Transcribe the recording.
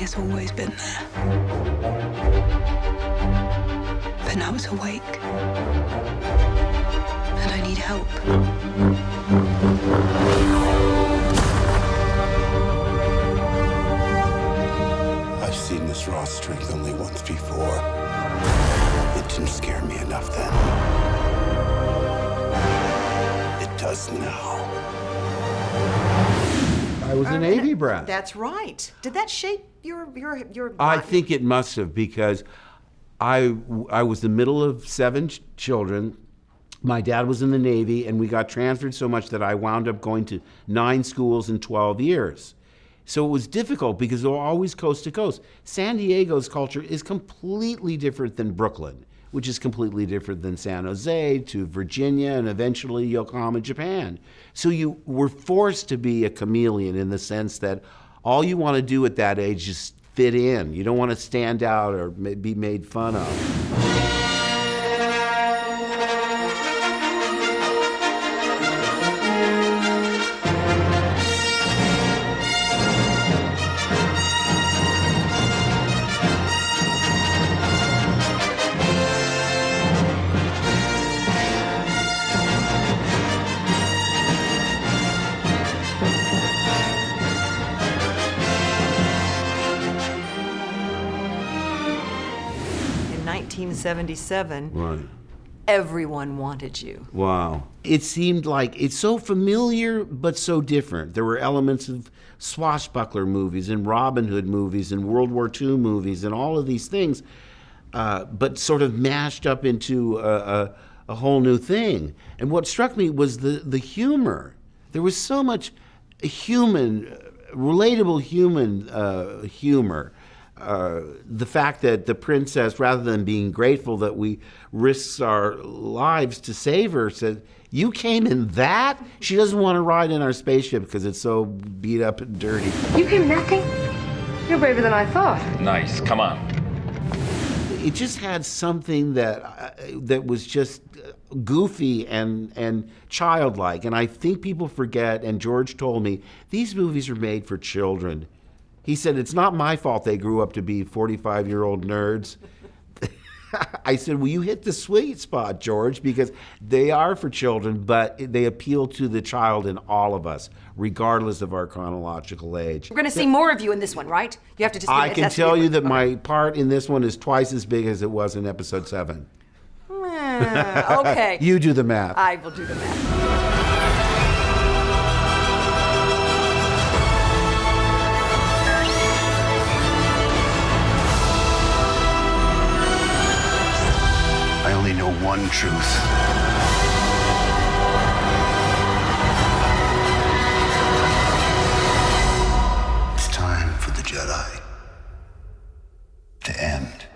has always been there. But now it's awake. And I need help. I've seen this raw strength only once before. It didn't scare me enough then. It does now. I was oh, a Navy brat. That's right. Did that shape your your your? I think it must have because I I was the middle of seven ch- children. My dad was in the Navy, and we got transferred so much that I wound up going to nine schools in 12 years. So it was difficult because they were always coast to coast. San Diego's culture is completely different than Brooklyn, which is completely different than San Jose to Virginia and eventually Yokohama, Japan. So you were forced to be a chameleon in the sense that all you want to do at that age is fit in. You don't want to stand out or be made fun of. 1977, Right. everyone wanted you. Wow. It seemed like it's so familiar but so different. There were elements of swashbuckler movies and Robin Hood movies and World War II movies and all of these things, uh, but sort of mashed up into a, a, a whole new thing. And what struck me was the, the humor. There was so much human, relatable human uh, humor. Uh, the fact that the princess, rather than being grateful that we risked our lives to save her, said, "You came in that." She doesn't want to ride in our spaceship because it's so beat up and dirty. You came nothing? You're braver than I thought. Nice. Come on. It just had something that uh, that was just uh, goofy and and childlike. And I think people forget. And George told me these movies are made for children. He said it's not my fault they grew up to be 45 year old nerds. I said, Well, you hit the sweet spot, George, because they are for children, but they appeal to the child in all of us, regardless of our chronological age. We're going to see more of you in this one, right? You have to just. I can has to be tell you that my part in this one is twice as big as it was in episode seven. Okay. You do the math. I will do the math. One truth. It's time for the Jedi to end.